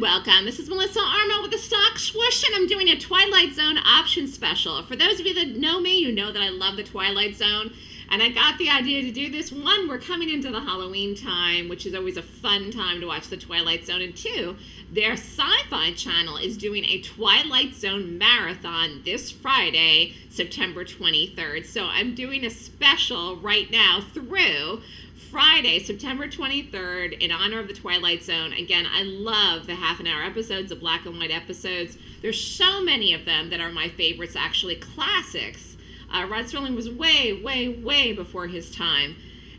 welcome. This is Melissa Armo with the Stock Swoosh, and I'm doing a Twilight Zone option special. For those of you that know me, you know that I love the Twilight Zone. And I got the idea to do this. One, we're coming into the Halloween time, which is always a fun time to watch the Twilight Zone. And two, their sci fi channel is doing a Twilight Zone marathon this Friday, September 23rd. So I'm doing a special right now through Friday, September 23rd, in honor of the Twilight Zone. Again, I love the half an hour episodes, the black and white episodes. There's so many of them that are my favorites, actually, classics. Uh, Rod Serling was way, way, way before his time.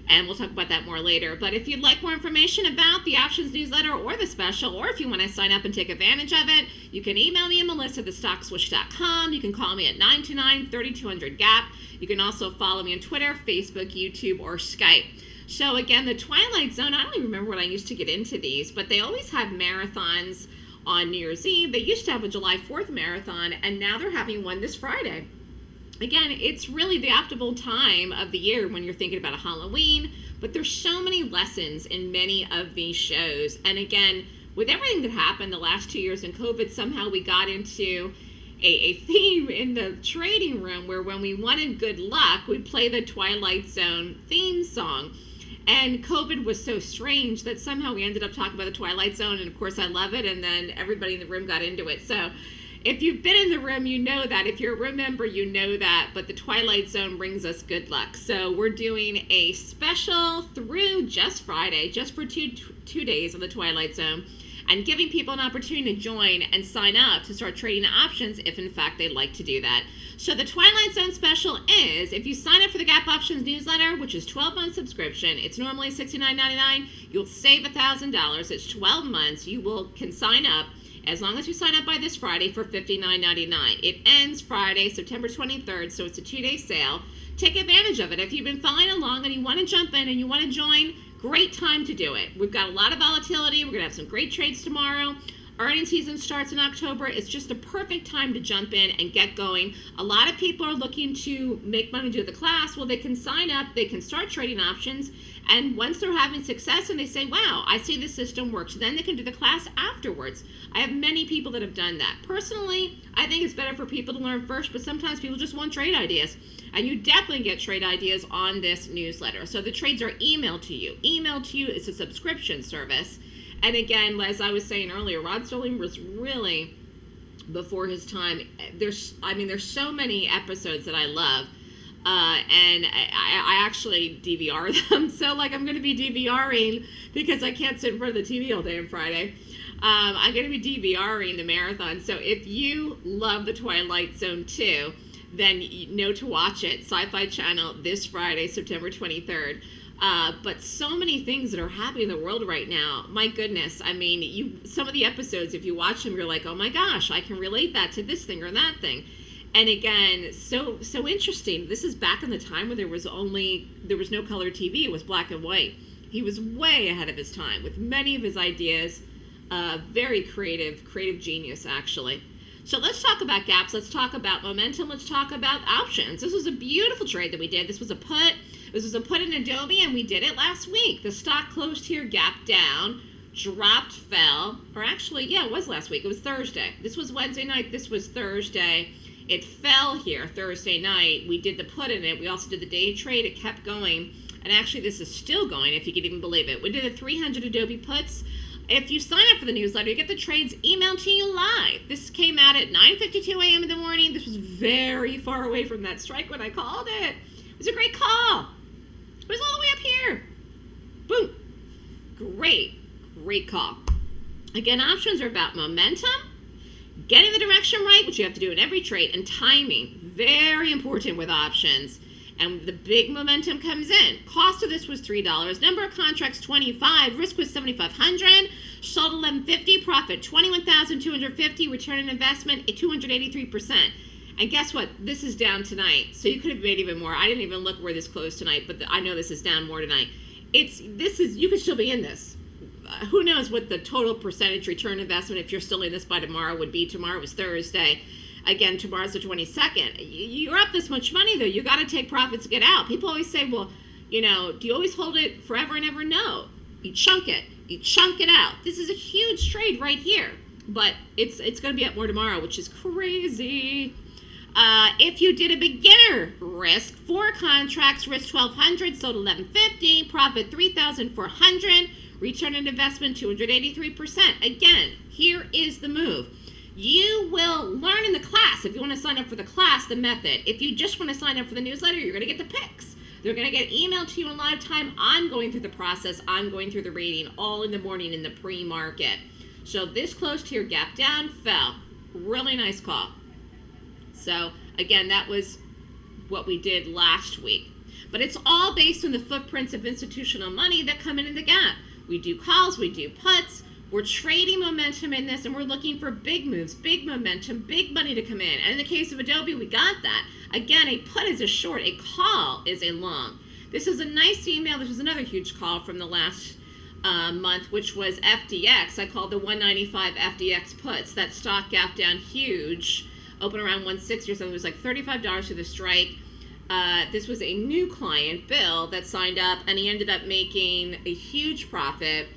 And we'll talk about that more later. But if you'd like more information about the options newsletter or the special, or if you want to sign up and take advantage of it, you can email me at melissa You can call me at 929 3200 GAP. You can also follow me on Twitter, Facebook, YouTube, or Skype. So again, the Twilight Zone, I don't even remember when I used to get into these, but they always have marathons on New Year's Eve. They used to have a July 4th marathon, and now they're having one this Friday. Again, it's really the optimal time of the year when you're thinking about a Halloween, but there's so many lessons in many of these shows. And again, with everything that happened the last two years in COVID, somehow we got into a, a theme in the trading room where when we wanted good luck, we'd play the Twilight Zone theme song. And COVID was so strange that somehow we ended up talking about the Twilight Zone, and of course I love it. And then everybody in the room got into it. So if you've been in the room, you know that. If you're a room member, you know that. But the Twilight Zone brings us good luck. So we're doing a special through just Friday, just for two two days on the Twilight Zone and giving people an opportunity to join and sign up to start trading options if in fact they'd like to do that. So the Twilight Zone special is if you sign up for the Gap Options newsletter, which is 12 month subscription, it's normally $69.99. You'll save $1,000. It's 12 months. You will can sign up as long as you sign up by this Friday for $59.99. It ends Friday, September 23rd, so it's a two day sale. Take advantage of it. If you've been following along and you want to jump in and you want to join, great time to do it. We've got a lot of volatility. We're going to have some great trades tomorrow. Earning season starts in October. It's just a perfect time to jump in and get going. A lot of people are looking to make money do the class. Well, they can sign up, they can start trading options, and once they're having success and they say, wow, I see the system works, then they can do the class afterwards. I have many people that have done that. Personally, I think it's better for people to learn first, but sometimes people just want trade ideas. And you definitely get trade ideas on this newsletter. So the trades are emailed to you. Emailed to you is a subscription service. And again, as I was saying earlier, Rod Serling was really before his time. There's, I mean, there's so many episodes that I love. Uh, and I, I, actually DVR them. So, like, I'm going to be DVRing because I can't sit in front of the TV all day on Friday. Um, I'm going to be DVRing the marathon. So, if you love the Twilight Zone too, then you know to watch it. Sci Fi Channel this Friday, September 23rd. Uh, but so many things that are happening in the world right now. My goodness, I mean, you some of the episodes, if you watch them, you're like, oh my gosh, I can relate that to this thing or that thing. And again, so so interesting. This is back in the time when there was only there was no color TV; it was black and white. He was way ahead of his time with many of his ideas. Uh, very creative, creative genius, actually. So let's talk about gaps. Let's talk about momentum. Let's talk about options. This was a beautiful trade that we did. This was a put. This was a put in Adobe, and we did it last week. The stock closed here, gap down, dropped, fell, or actually, yeah, it was last week. It was Thursday. This was Wednesday night. This was Thursday. It fell here Thursday night. We did the put in it. We also did the day trade. It kept going. And actually, this is still going, if you can even believe it. We did the 300 Adobe puts. If you sign up for the newsletter, you get the trades emailed to you live. This came out at 9.52 a.m. in the morning. This was very far away from that strike when I called it. It was a great call. It was all the way up here. Boom. Great, great call. Again, options are about momentum, getting the direction right, which you have to do in every trade, and timing. Very important with options. And the big momentum comes in. Cost of this was $3. Number of contracts, 25. Risk was 7,500. Sold 1150. Profit, 21,250. Return on investment, 283%. And guess what? This is down tonight. So you could have made even more. I didn't even look where this closed tonight, but I know this is down more tonight. It's this is you could still be in this. Uh, who knows what the total percentage return investment if you're still in this by tomorrow would be. Tomorrow was Thursday. Again, tomorrow's the 22nd. You're up this much money though. You got to take profits get out. People always say, well, you know, do you always hold it forever and ever? No. You chunk it You chunk it out. This is a huge trade right here, but it's it's going to be up more tomorrow, which is crazy. Uh, if you did a beginner risk, four contracts, risk 1200, sold 1150, profit 3400, return on investment 283%. Again, here is the move. You will learn in the class, if you want to sign up for the class, the method. If you just want to sign up for the newsletter, you're going to get the picks. They're going to get emailed to you in live time. I'm going through the process. I'm going through the reading all in the morning in the pre-market. So this close here, gap down, fell. Really nice call. So again, that was what we did last week. But it's all based on the footprints of institutional money that come in the gap. We do calls, we do puts, we're trading momentum in this and we're looking for big moves, big momentum, big money to come in. And in the case of Adobe, we got that. Again, a put is a short, a call is a long. This is a nice email. This was another huge call from the last uh, month, which was FDX. I called the 195 FDX puts. That stock gap down huge, open around 160 or something. It was like $35 to the strike. Uh, this was a new client, Bill, that signed up, and he ended up making a huge profit.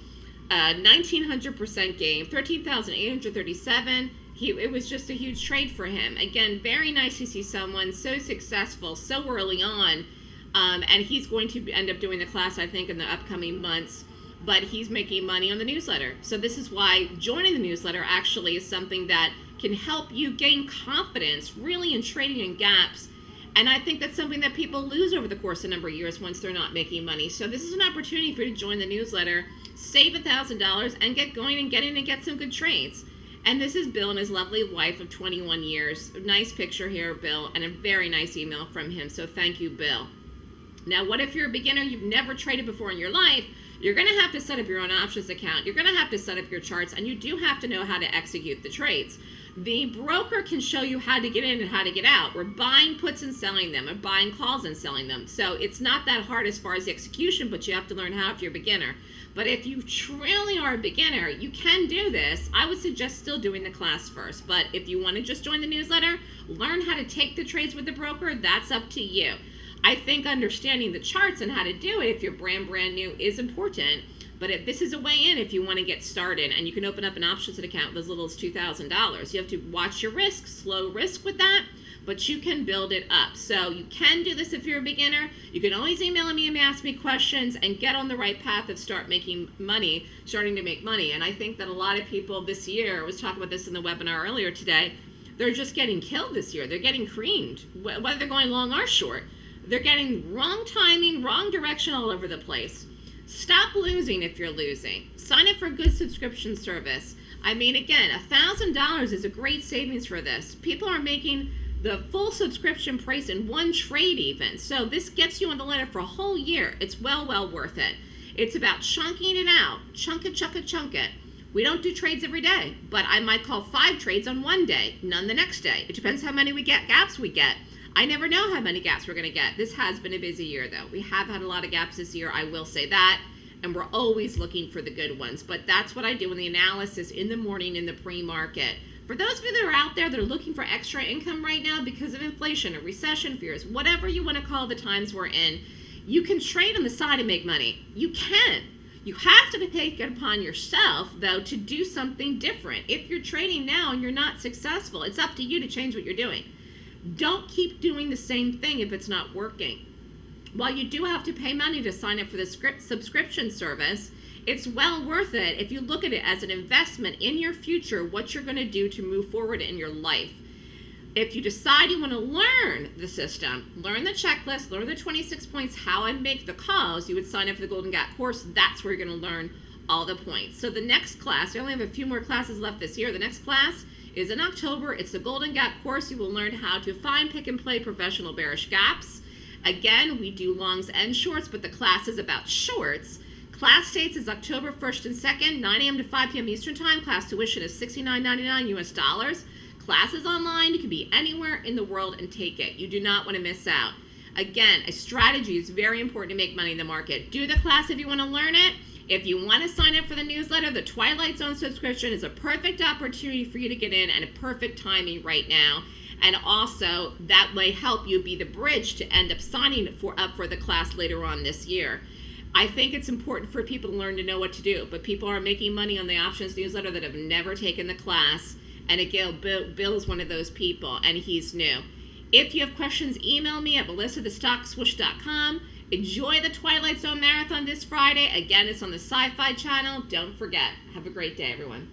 Uh, 1900% gain, 13,837. He, it was just a huge trade for him. Again, very nice to see someone so successful so early on. Um, and he's going to end up doing the class, I think, in the upcoming months. But he's making money on the newsletter. So this is why joining the newsletter actually is something that can help you gain confidence really in trading in gaps and I think that's something that people lose over the course of a number of years once they're not making money. So this is an opportunity for you to join the newsletter, save a $1,000, and get going and get in and get some good trades. And this is Bill and his lovely wife of 21 years. Nice picture here, Bill, and a very nice email from him. So thank you, Bill. Now, what if you're a beginner, you've never traded before in your life? You're going to have to set up your own options account. You're going to have to set up your charts, and you do have to know how to execute the trades. The broker can show you how to get in and how to get out. We're buying puts and selling them, or buying calls and selling them. So it's not that hard as far as the execution, but you have to learn how if you're a beginner. But if you truly are a beginner, you can do this. I would suggest still doing the class first. But if you want to just join the newsletter, learn how to take the trades with the broker, that's up to you. I think understanding the charts and how to do it if you're brand brand new is important. But if this is a way in if you want to get started, and you can open up an options account with as little as $2,000. You have to watch your risk, slow risk with that, but you can build it up. So you can do this if you're a beginner. You can always email me and ask me questions and get on the right path of start making money, starting to make money. And I think that a lot of people this year, I was talking about this in the webinar earlier today, they're just getting killed this year. They're getting creamed, whether they're going long or short. They're getting wrong timing, wrong direction all over the place. Stop losing if you're losing. Sign up for a good subscription service. I mean, again, $1,000 is a great savings for this. People are making the full subscription price in one trade even. So this gets you on the ladder for a whole year. It's well, well worth it. It's about chunking it out. Chunk it, chunk it, chunk it. We don't do trades every day, but I might call five trades on one day, none the next day. It depends how many we get, gaps we get. I never know how many gaps we're going to get. This has been a busy year, though. We have had a lot of gaps this year, I will say that. And we're always looking for the good ones. But that's what I do in the analysis in the morning in the pre market. For those of you that are out there that are looking for extra income right now because of inflation or recession fears, whatever you want to call the times we're in, you can trade on the side and make money. You can. You have to take it upon yourself, though, to do something different. If you're trading now and you're not successful, it's up to you to change what you're doing. Don't keep doing the same thing if it's not working. While you do have to pay money to sign up for the script subscription service, it's well worth it if you look at it as an investment in your future, what you're going to do to move forward in your life. If you decide you want to learn the system, learn the checklist, learn the 26 points, how I make the calls, you would sign up for the Golden Gap course. That's where you're going to learn all the points. So the next class, I only have a few more classes left this year. The next class is in October. It's the Golden Gap course. You will learn how to find, pick, and play professional bearish gaps. Again, we do longs and shorts, but the class is about shorts. Class dates is October 1st and 2nd, 9 a.m. to 5 p.m. Eastern Time. Class tuition is $69.99 US dollars. Class is online. You can be anywhere in the world and take it. You do not want to miss out. Again, a strategy is very important to make money in the market. Do the class if you want to learn it. If you want to sign up for the newsletter, the Twilight Zone subscription is a perfect opportunity for you to get in and a perfect timing right now. And also, that may help you be the bridge to end up signing for, up for the class later on this year. I think it's important for people to learn to know what to do, but people are making money on the options newsletter that have never taken the class. And again, Bill, is one of those people, and he's new. If you have questions, email me at melissa at Enjoy the Twilight Zone Marathon this Friday. Again, it's on the Sci Fi channel. Don't forget. Have a great day, everyone.